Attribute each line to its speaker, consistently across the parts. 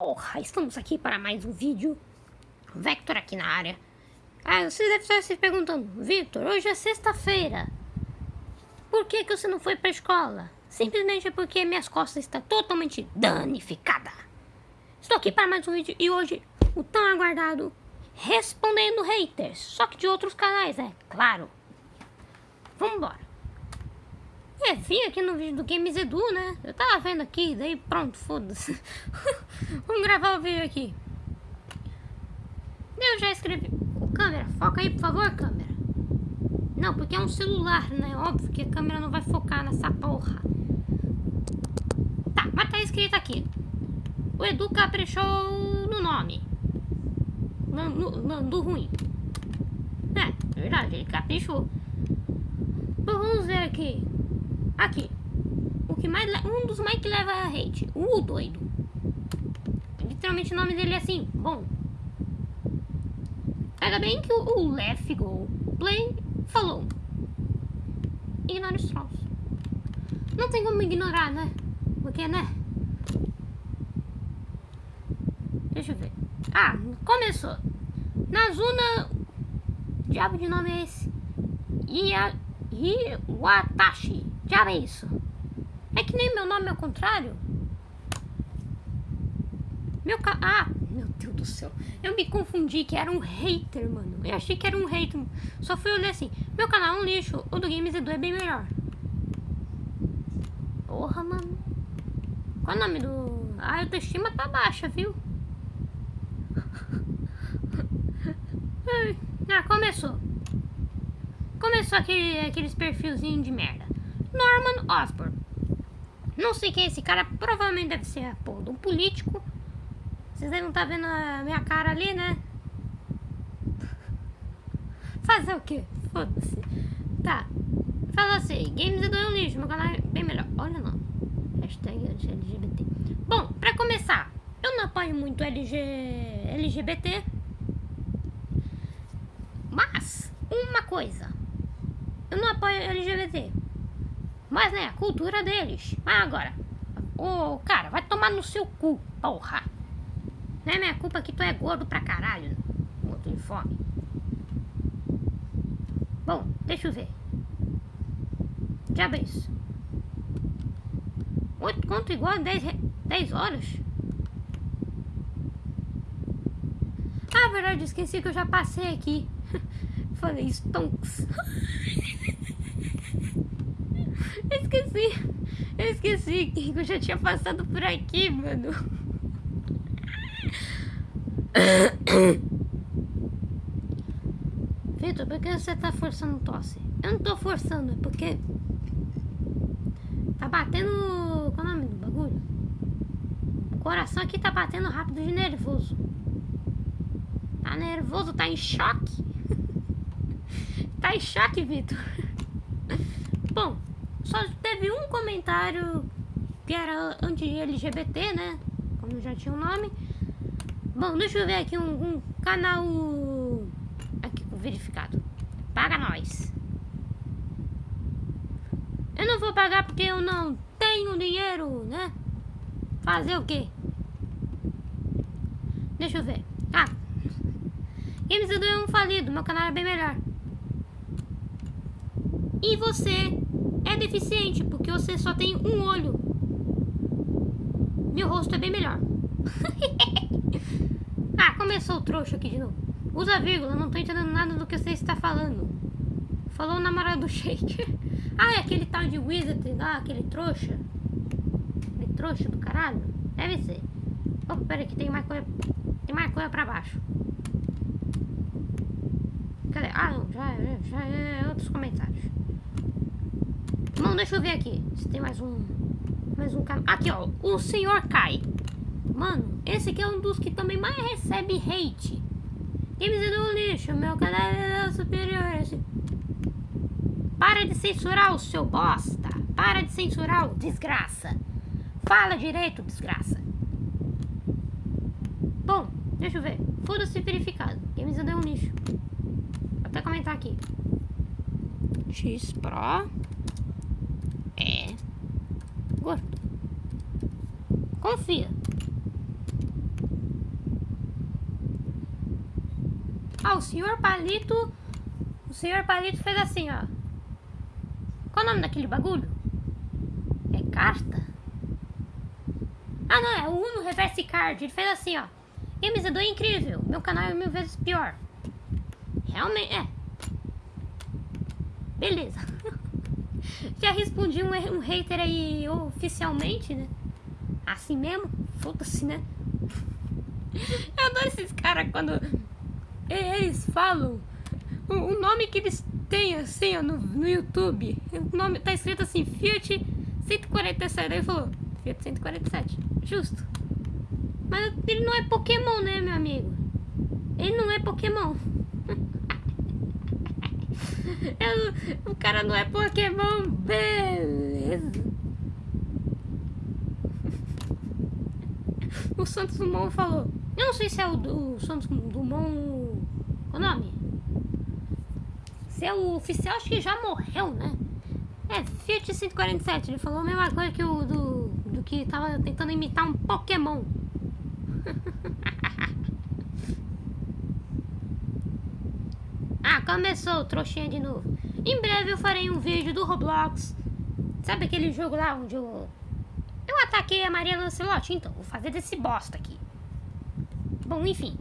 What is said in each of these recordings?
Speaker 1: Porra, estamos aqui para mais um vídeo. Vector aqui na área. Ah, você deve estar se perguntando, Victor, hoje é sexta-feira. Por que, que você não foi para a escola? Simplesmente porque minhas costas estão totalmente danificadas. Estou aqui para mais um vídeo e hoje o tão aguardado Respondendo Haters. Só que de outros canais, é claro. Vamos embora. É, vim aqui no vídeo do Games Edu, né? Eu tava vendo aqui, daí pronto, foda-se. Vamos gravar o vídeo aqui. Eu já escrevi. Câmera, foca aí, por favor, câmera. Não, porque é um celular, né? Óbvio que a câmera não vai focar nessa porra. Tá, mas tá escrito aqui. O Edu caprichou no nome. No, ruim. É, verdade, ele caprichou. Então, vamos ver aqui. Aqui. O que mais um dos mais que leva a hate. O doido. Literalmente o nome dele é assim. Bom. Ainda bem que o, Left Go Play falou. Ignora os trolls. Não tem como ignorar, né? Porque, né? Deixa eu ver. Ah, começou. Nazuna. Diabo de nome é esse? Ia, Iwatashi. Já é isso. É que nem meu nome ao contrário. Meu ca... Ah, meu Deus do céu. Eu me confundi que era um hater, mano. Eu achei que era um hater. Só fui olhar assim. Meu canal é um lixo. O do Games Edu é bem melhor. Porra, mano. Qual é o nome do... A autoestima tá baixa, viu? ah, começou. Começou aquele, aqueles perfilzinhos de merda. Norman Osborn. Não sei quem é esse cara, provavelmente deve ser de um político. Vocês devem estar tá vendo a minha cara ali, né? Fazer o quê? Foda-se. Tá. Fala assim, games é do lixo, meu canal é bem melhor. Olha não. Hashtag LGBT. Bom, pra começar, eu não apoio muito LG... LGBT. Mas, uma coisa. Eu não apoio LGBT. Mas, né, cultura deles. Mas agora, ô, cara, vai tomar no seu cu, porra. Não é minha culpa que tu é gordo pra caralho, morto de fome. Bom, deixa eu ver. Já é isso. Oito conto igual a dez horas? Ah, verdade, esqueci que eu já passei aqui. Falei stonks. esqueci. Eu esqueci que eu já tinha passado por aqui, mano. Vitor, por que você tá forçando tosse? Eu não tô forçando, é porque... Tá batendo... Qual é o nome do bagulho? O coração aqui tá batendo rápido de nervoso. Tá nervoso, tá em choque. tá em choque, Vitor. Bom, só teve um comentário que era anti-LGBT, né? Como já tinha o um nome. Bom, deixa eu ver aqui um, um canal aqui verificado. Paga nós. Eu não vou pagar porque eu não tenho dinheiro, né? Fazer o quê? Deixa eu ver. Ah, Games é um falido, meu canal é bem melhor. E você deficiente, porque você só tem um olho. Meu rosto é bem melhor. ah, começou o trouxa aqui de novo. Usa vírgula, não tô entendendo nada do que você está falando. Falou o namorado do Shake. ah, é aquele tal de Wizard lá, aquele trouxa. Aquele trouxa do caralho? Deve ser. Oh, pera que tem mais coisa. Tem mais coisa pra baixo. Cadê? Ah, não, já, é, já é outros comentários. Bom, deixa eu ver aqui. Se tem mais um. Mais um cara. Aqui, ó. O senhor Kai. Mano, esse aqui é um dos que também mais recebe hate. Games do lixo, meu canal é superior. Esse... Para de censurar o seu bosta. Para de censurar o desgraça. Fala direito, desgraça. Bom, deixa eu ver. Foda-se verificado. Games é um lixo. Vou até comentar aqui. X Pro Confia. Ah, o senhor Palito... O senhor Palito fez assim, ó. Qual o nome daquele bagulho? É carta? Ah, não, é o Uno Reverse Card. Ele fez assim, ó. Games é incrível. Meu canal é mil vezes pior. Realmente, é. Beleza. Já respondi um, um hater aí oficialmente, né? Assim mesmo? Foda-se, né? Eu adoro esses caras quando eles falam o, nome que eles têm assim ó, no, no YouTube. O nome tá escrito assim, Fiat 147. Aí falou, Fiat 147. Justo. Mas ele não é Pokémon, né, meu amigo? Ele não é Pokémon. Eu, o cara não é Pokémon, beleza. O Santos Dumont falou. Eu não sei se é o, do, Santos Dumont. O nome? Se é o oficial, acho que já morreu, né? É, Fiat 147. Ele falou a mesma coisa que o do, do que tava tentando imitar um Pokémon. ah, começou, trouxinha de novo. Em breve eu farei um vídeo do Roblox. Sabe aquele jogo lá onde eu... Ataquei a Maria Lancelotti? Então, vou fazer desse bosta aqui. Bom, enfim.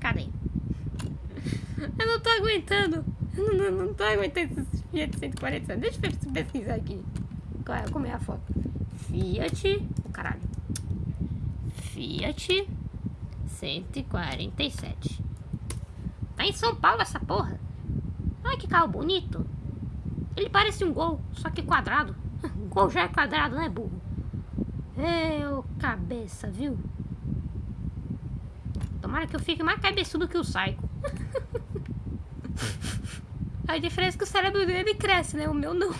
Speaker 1: Cadê? Eu não tô aguentando. Eu não, não, não tô aguentando esses Fiat 140. Deixa eu pesquisar aqui. Qual é, como é a foto? Fiat... Oh, caralho. Fiat 147. Tá em São Paulo essa porra. Olha que carro bonito. Ele parece um gol, só que quadrado. O gol já é quadrado, né, burro? Ô, cabeça, viu? Tomara que eu fique mais cabeçudo que o Psycho. A diferença é que o cérebro dele cresce, né? O meu não.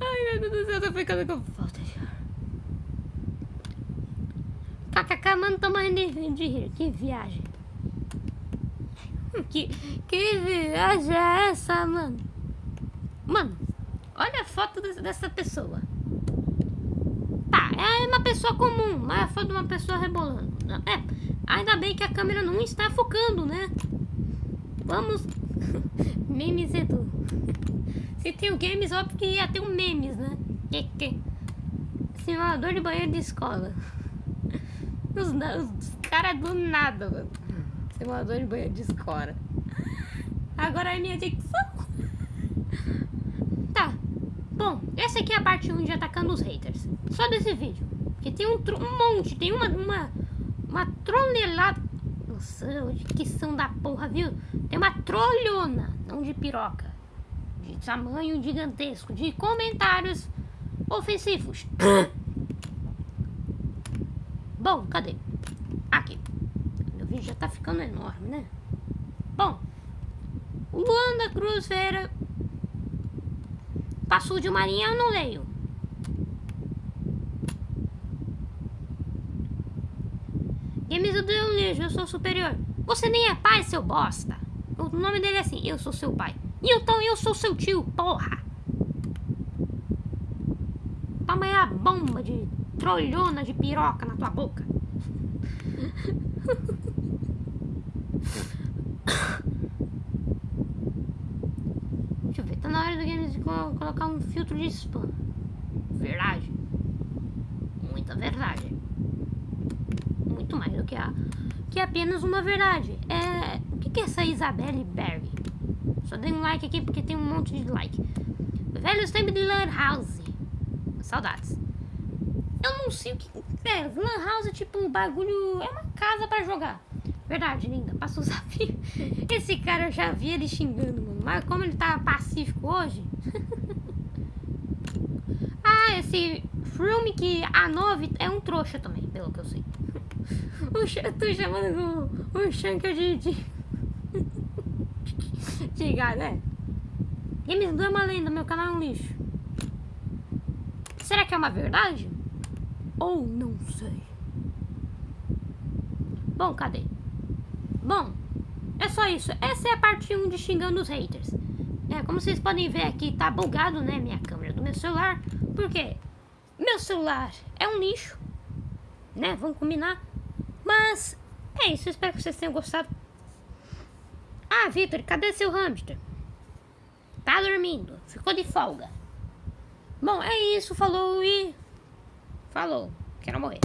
Speaker 1: Ai, meu Deus do céu, eu tô ficando com falta de ar. KKK, mano, tô morrendo de rir. Que viagem. Que, que viagem é essa, mano? Mano, olha a foto dessa pessoa. É uma pessoa comum, mas é a foto de uma pessoa rebolando. É, ainda bem que a câmera não está focando, né? Vamos... memes Edu. Se tem o games, óbvio que ia ter um memes, né? Que, que? Simulador de banheiro de escola. Os, os caras do nada, mano. Simulador de banheiro de escola. Agora é minha dicção. Tá. Bom, essa aqui é a parte 1 de atacando os haters. Só desse vídeo. Porque tem um, um monte, tem uma, uma, uma tronelada. Nossa, que são da porra, viu? Tem uma trolhona, não de piroca. De tamanho gigantesco, de comentários ofensivos. Bom, cadê? Aqui vídeo já tá ficando enorme, né? Bom, o Luan da Cruz Vera passou de Marinha, eu não leio. Games do Leonês, eu sou superior. Você nem é pai, seu bosta. O nome dele é assim, eu sou seu pai. E então eu sou seu tio, porra. Toma aí a bomba de trolhona de piroca na tua boca. Deixa eu ver, tá na hora do game de colocar um filtro de spam. Verdade. Muita verdade. Muito mais do que a que apenas uma verdade. É, o que, que é essa Isabelle Berry? Só dei um like aqui porque tem um monte de like. Velhos tempos de Lan House. Saudades. Eu não sei o que. É, Lan House é tipo um bagulho. É uma casa pra jogar. Verdade, linda. Passou o desafio. Esse cara eu já vi ele xingando, mano. Mas como ele tá pacífico hoje. ah, esse Frume que a 9 é um trouxa também, pelo que eu sei. o, tô chamando o, o Shanker de. de, de gato, né? Games do é uma lenda, meu canal é um lixo. Será que é uma verdade? Ou não sei? Bom, cadê? Bom, é só isso. Essa é a parte 1 de xingando os haters. É, como vocês podem ver aqui, tá bugado, né, minha câmera do meu celular. Por quê? Meu celular é um lixo, né, vamos combinar. Mas É isso, espero que vocês tenham gostado. Ah, Vitor, cadê seu hamster? Tá dormindo, ficou de folga. Bom, é isso, falou e. Falou, quero morrer.